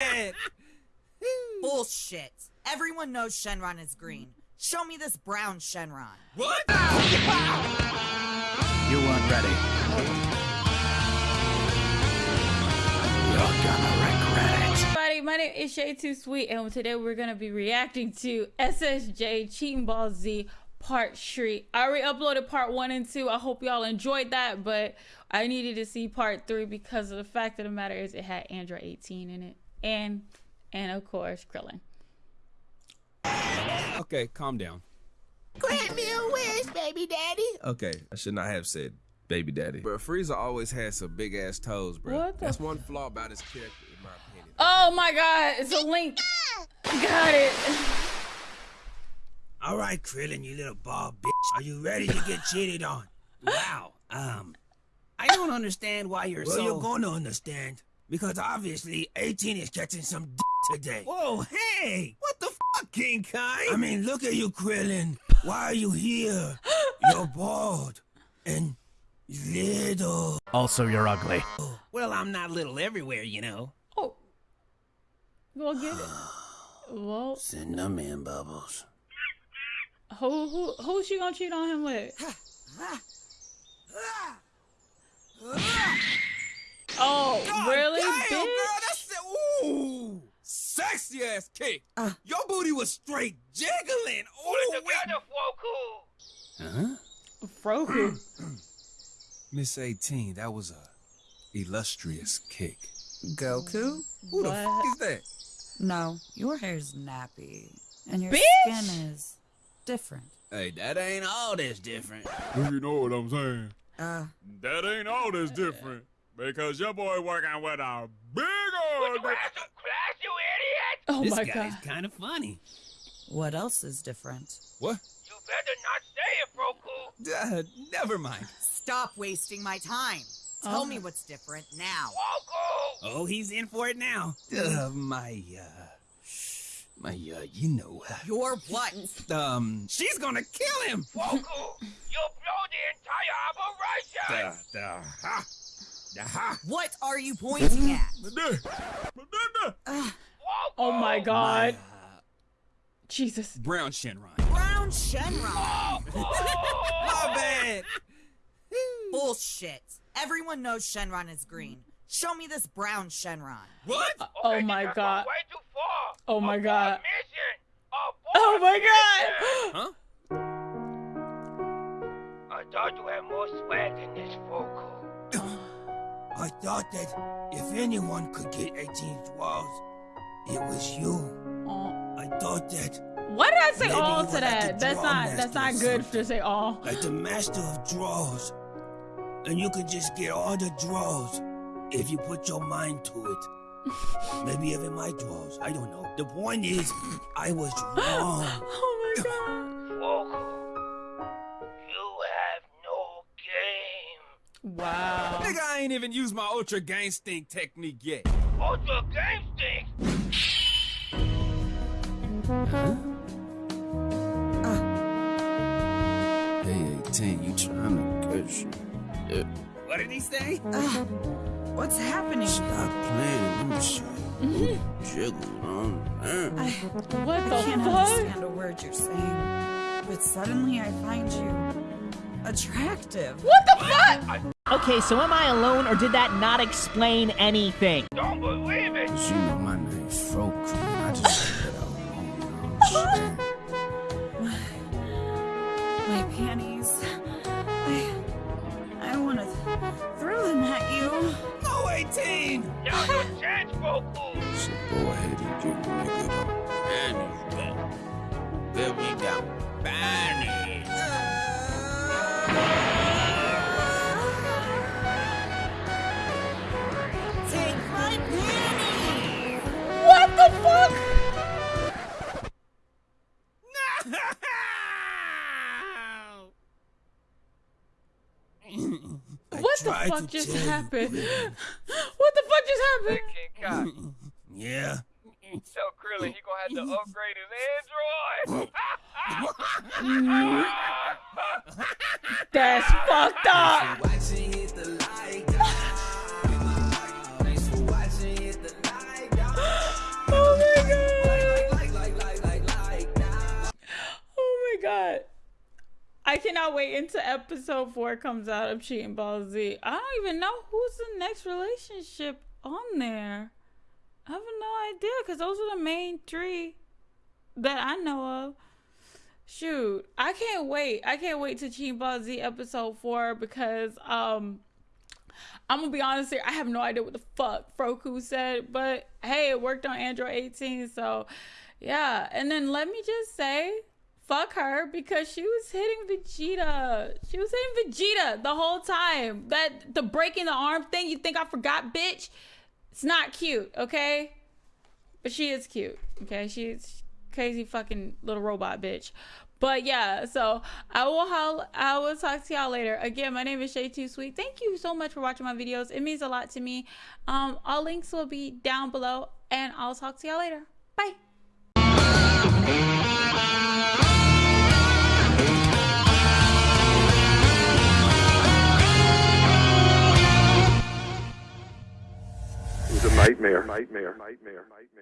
Bullshit. Everyone knows Shenron is green. Show me this brown Shenron. What? You weren't ready. You're gonna regret it. Everybody, my name is Shay Too Sweet, and today we're gonna be reacting to SSJ Cheating Ball Z Part 3. I already uploaded part 1 and 2. I hope y'all enjoyed that, but I needed to see part 3 because of the fact of the matter is it had Android 18 in it. And, and of course, Krillin. Okay, calm down. Grant me a wish, baby daddy. Okay, I should not have said baby daddy. But Frieza always had some big ass toes, bro. What the That's one flaw about his character, in my opinion. Oh my god, it's a link. Got it. All right, Krillin, you little ball bitch. Are you ready to get cheated on? Wow. Um, I don't understand why you're well, so. Well, you're going to understand because obviously 18 is catching some d- today. Whoa, hey! What the fuck, King Kai? I mean, look at you, Krillin. Why are you here? You're bald and little. Also, you're ugly. Well, I'm not little everywhere, you know. Oh. Go get it. Well. Send them in, Bubbles. Who who who's she gonna cheat on him with? oh, God really, damn, bitch? Girl, that's it. Ooh, sexy ass kick. Uh. Your booty was straight jiggling. Ooh, Huh? Froku. Miss 18, that was a illustrious kick. Goku? Who the What? fuck is that? No, your hair's nappy. And your Bitch! skin is different. Hey, that ain't all that's different. You know what I'm saying? Uh, That ain't all that's different. Because your boy working with a big old Oh this my guy's god. kind of funny. what else is different? What? You better not say it, Froku. Uh, never mind. Stop wasting my time. Tell Oh. me what's different now. Oh, he's in for it now. Uh, my, uh, my, uh, you know, uh, Your what? um, she's gonna kill him. Froku! You'll blow the entire operation! Da, da, ha. Da, ha. What are you pointing at? Da, da, da. Oh my god. Uh, Jesus. brown Shenron. Brown Shenron. My bad. Bullshit. Everyone knows Shenron is green. Show me this brown Shenron. What? Oh my god. Oh my god. Oh my god. Huh? I thought you had more swag than this, Froku. I thought that if anyone could get 18's walls, it was you. Oh. I thought that, Why did I say Maybe all to were like that? That's not that's not good to say all. like the master of draws, and you could just get all the draws if you put your mind to it. Maybe even my draws. I don't know. The point is, I was wrong. Oh my god. Froku, you have no game. Wow. Nigga, I ain't even used my Ultra Game Stink technique yet. Ultra Game Stink. Hey, 18, you trying to get you. What did he say? Uh, what's happening? Stop playing. I'm sorry. Jiggle on. I, What I the can't fuck? understand a word you're saying. But suddenly I find you attractive. What the fuck? Okay, so am I alone, or did that not explain anything? Don't believe it. Cause you know my name's Froku. I just said that alone. You know what I'm saying? My panties. I, I want to throw them at you. No 18! Now's your chance, Froku. So go ahead and the fuck just happened? What the fuck just happened? King Kai, Yeah. So Krillin he gonna have to upgrade his Android. That's fucked up. Until episode four comes out of Cheating Ball Z. I don't even know who's the next relationship on there. I have no idea because those are the main three that I know of. Shoot, I can't wait. I can't wait to Cheating Ball Z episode four because um I'm gonna be honest here. I have no idea what the fuck Froku said, but hey, it worked on Android 18, so yeah. And then let me just say, fuck her because she was hitting Vegeta. She was hitting Vegeta the whole time. That the breaking the arm thing. You think I forgot, bitch? It's not cute, okay? But she is cute, okay? She's crazy fucking little robot bitch. But yeah, so I will I will talk to y'all later. Again, my name is Shay Too Sweet. Thank you so much for watching my videos. It means a lot to me. Um, all links will be down below, and I'll talk to y'all later. Bye. Nightmare, nightmare, nightmare.